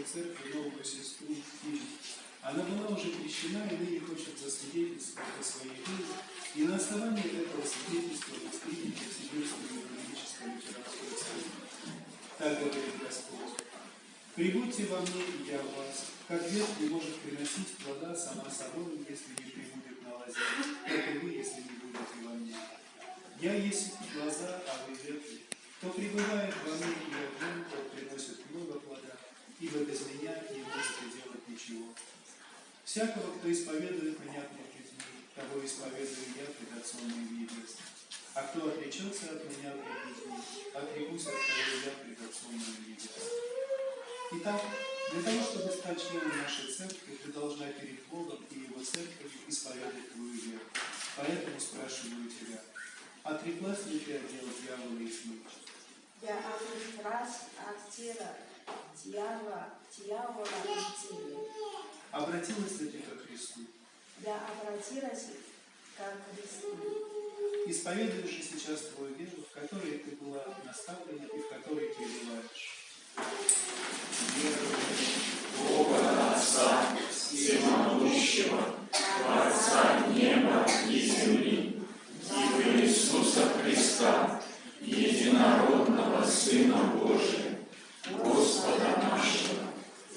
Евангелической Церкви новую сестру Ирину. Она была уже крещена и ныне хочет засвидетельствовать о своей вере, и на основании этого свидетельства воспринять Сибирскую Евангелическую Церковь. Так говорит Господь. Прибудьте во мне, и я в вас. Как ветвь не может приносить плода сама собой, если ибо без меня не можете делать ничего. Всякого, кто исповедует меня пред людьми, того исповедую я пред Отцом моим небесным. А кто отречется от меня пред людьми, отрекусь от того я пред Отцом моим небесным. Итак, для того, чтобы стать членом нашей церкви, ты должна перед Богом и Его церковью исповедать твою веру. Поэтому спрашиваю тебя, отреклась ли ты от дела дьявола и тьмы? Я отреклась от тела дьявола, дьявола и тени. Обратилась ли ты ко Христу? Я обратилась ко Христу. Исповедуешь же сейчас твою веру, в которой ты была наставлена и в которой ты желаешь. Бога Отца Всемогущего, Творца неба и земли, и в Иисуса Христа, единородного Сына Божия, Господа нашего,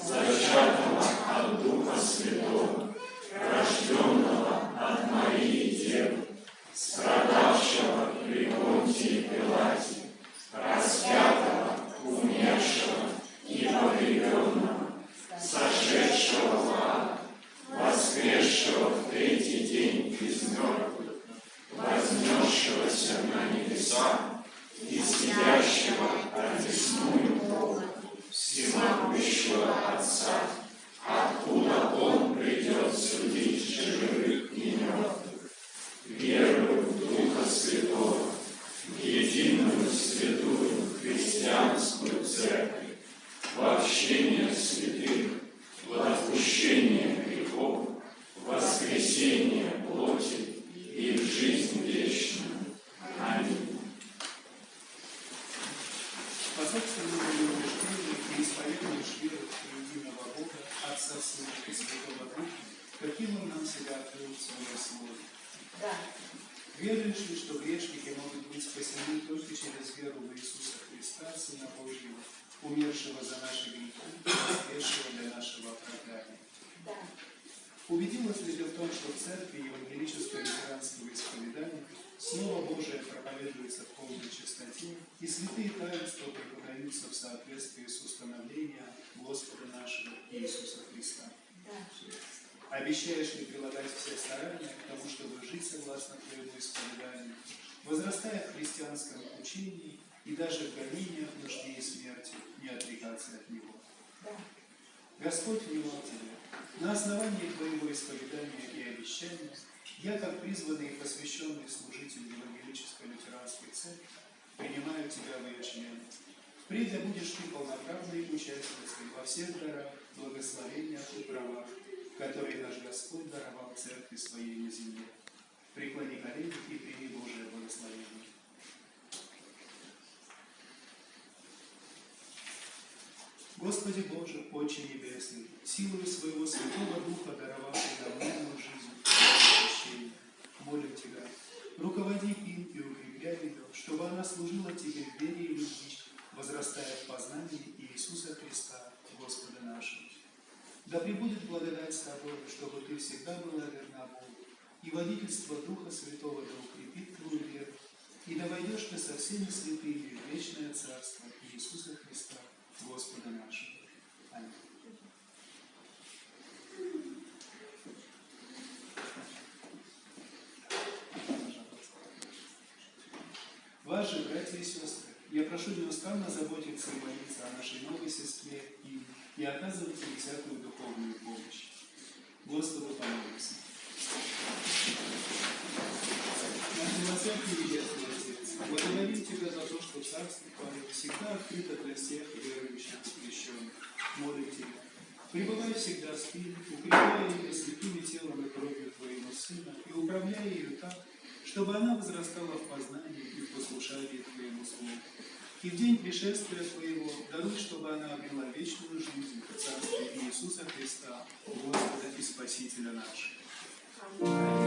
зачатого от Духа Святого, рожденного от Марии Девы, страдавшего при Понтии Пилате, распятого, умершего и погребенного, сошедшего в ад, воскресшего в третий день из мертвых, вознесшегося на небеса и сидящего одесную Бога, всемогущего Отца, откуда Он придет судить живых и мертвых. Верую в Духа Святого, в единую святую христианскую церковь, в общение святых, в отпущение грехов, воскресение плоти и в жизнь вечную. Аминь. По собственному убеждению ты исповедуешь веру в единого Бога, Отца, Сына и Святого Духа, каким Он нам себя открыл в Своем Слове. Да, Веруешь ли, что грешники могут быть спасены только через веру в Иисуса Христа, Сына Божьего, умершего за наши грехи, воскресшего для нашего оправдания? да, Убедилась ли ты в том, что в церкви евангелического лютеранского исповедания Слово Божие проповедуется в полной чистоте, и святые таинства преподаются в соответствии с установлением Господа нашего Иисуса Христа? да, Обещаешь ли прилагать все старания к тому, чтобы жить согласно твоему исповеданию, возрастая в христианском учении и даже в гонениях, нужде и смерти, не отрекаться от него? да, Господь внимал тебе. На основании твоего исповедания и обещания я, как призванный и посвященный служитель Евангелической лютеранской церкви, принимаю тебя в ее члены. Впредь будешь ты полноправной участницей во всех дарах, благословениях и правах, которые наш Господь даровал церкви своей на земле. Преклони колени и прими Божие благословение. Господи Боже, Отче Небесный, силою своего Святого Духа, даровавший нам новую жизнь и молим Тебя, руководи им и укрепляй ее, чтобы она служила Тебе в вере и любви, возрастая в познании Иисуса Христа, Господа нашего. Да пребудет благодать с Тобой, чтобы Ты всегда была верна Богу, и водительство Духа Святого да укрепит Твою веру, и да войдешь Ты со всеми святыми в вечное Царство Иисуса Христа, Господа нашего. Аминь. Же, братья и сестры, я прошу неустанно заботиться и молиться о нашей новой сестре и, и оказывать ей всякую духовную помощь. Господу помолимся. Наш милосердный небесный Отец, благодарим Тебя за то, что Царство Твое всегда открыто для всех верующих крещенных. Молим Тебя, пребывай всегда с ними, укрепляя ее святыми телом и кровью Твоего Сына, и управляя ее так, чтобы она возрастала в познании и в послушании Твоему Слову и в день пришествия Твоего даруй, чтобы она обрела вечную жизнь в Царстве Иисуса Христа, Господа и Спасителя нашего.